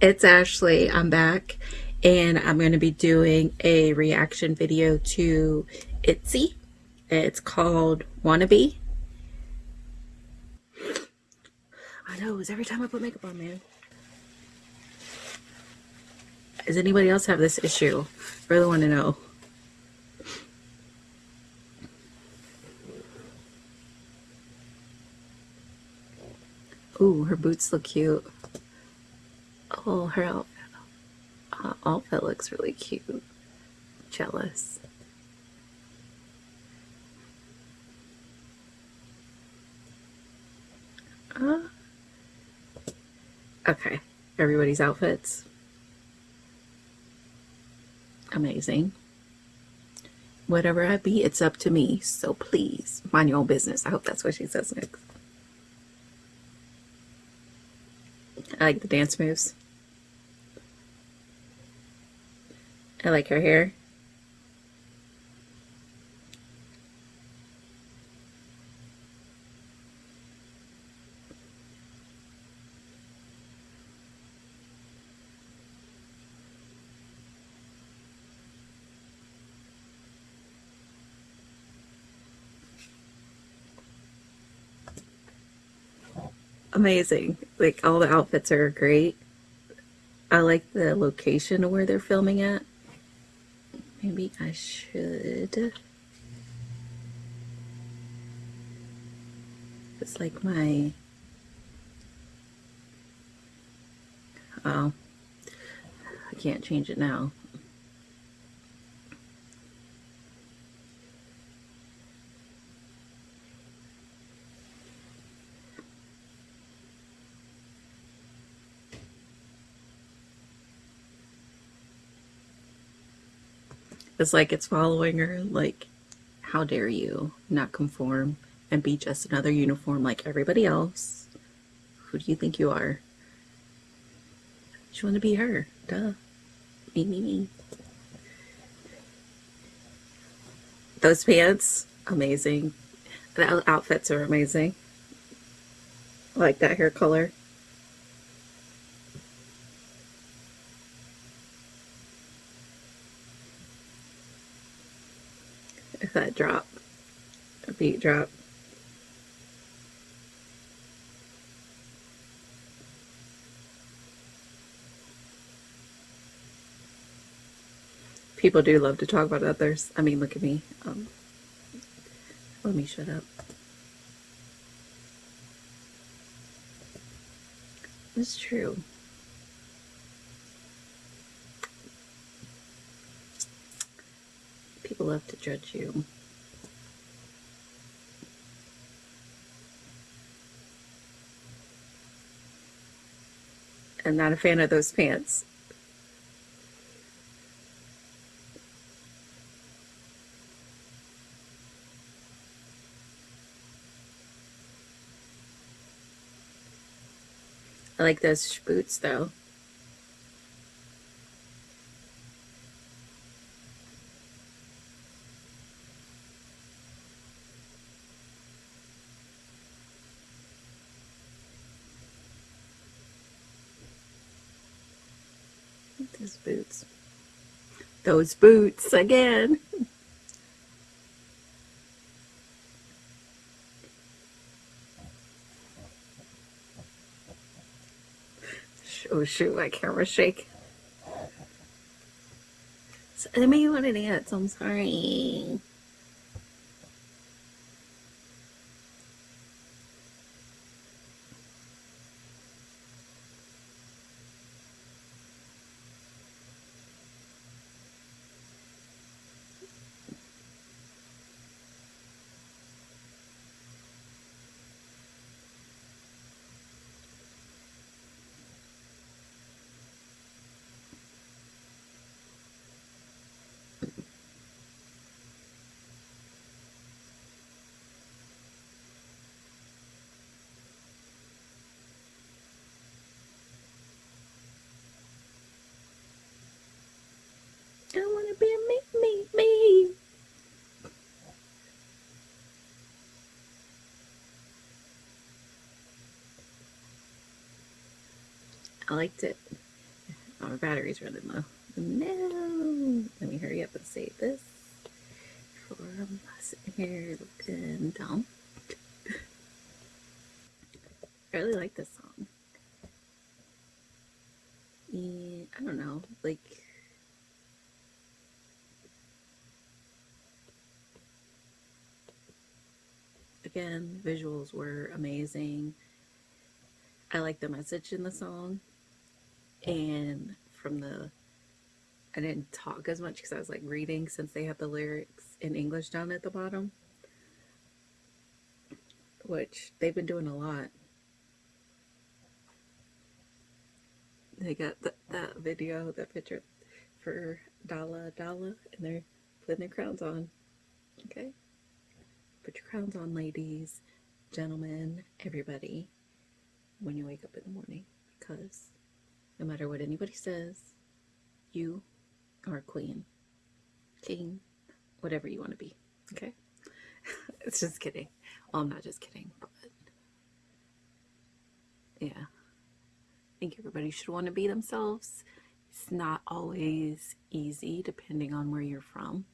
it's Ashley. I'm back and I'm going to be doing a reaction video to Itzy. It's called Wannabe. I know, it's every time I put makeup on, man. Does anybody else have this issue? I really want to know. Ooh, her boots look cute. Oh, her outfit, uh, looks really cute. Jealous. Uh, okay, everybody's outfits. Amazing. Whatever I be, it's up to me. So please, mind your own business. I hope that's what she says next. I like the dance moves. I like her hair. Amazing. Like all the outfits are great. I like the location of where they're filming at. Maybe I should. It's like my. Oh. I can't change it now. It's like it's following her, like, how dare you not conform and be just another uniform like everybody else? Who do you think you are? You want to be her. Duh. Me, me, me. Those pants, amazing. The outfits are amazing. I like that hair color. that drop, a beat drop. People do love to talk about others. I mean, look at me. Um, let me shut up. It's true. people love to judge you. I'm not a fan of those pants. I like those boots though. Those boots. Those boots again. oh shoot, my camera shake. So, I mean, to dance. I'm sorry. I want to be me, me, me. I liked it. my battery's running low. No. Let me hurry up and save this. For I'm sitting here looking dumb. I really like this song. And I don't know, like again, visuals were amazing. I like the message in the song. And from the I didn't talk as much because I was like reading since they have the lyrics in English down at the bottom. Which they've been doing a lot. They got th- that video, that picture for Dalla Dalla, and they're putting their crowns on. Okay? Put your crowns on, ladies, gentlemen, everybody, when you wake up in the morning. Because no matter what anybody says, you are a queen, king, whatever you want to be. Okay? it's just kidding. Well, I'm not just kidding, but yeah. I think everybody should want to be themselves. It's not always easy depending on where you're from.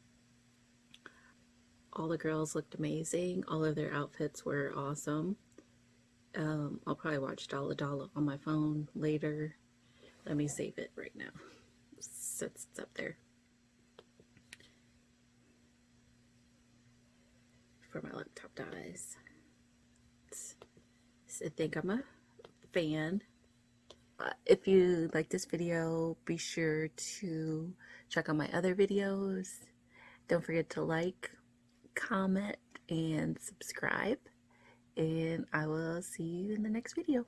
All the girls looked amazing. All of their outfits were awesome. Um, I'll probably watch Dalla Dalla on my phone later. Let me save it right now since it's up there. for my laptop dies. I think I'm a fan. Uh, if you like this video, be sure to check out my other videos. Don't forget to like, comment, and subscribe. And I will see you in the next video.